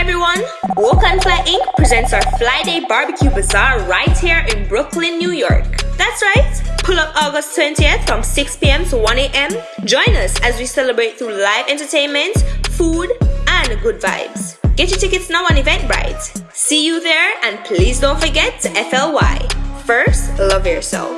everyone! Woke and Fly Inc. presents our Fly Day Barbecue Bazaar right here in Brooklyn, New York. That's right! Pull up August 20th from 6 p.m. to 1 a.m. Join us as we celebrate through live entertainment, food, and good vibes. Get your tickets now on Eventbrite. See you there and please don't forget to FLY. First, love yourself.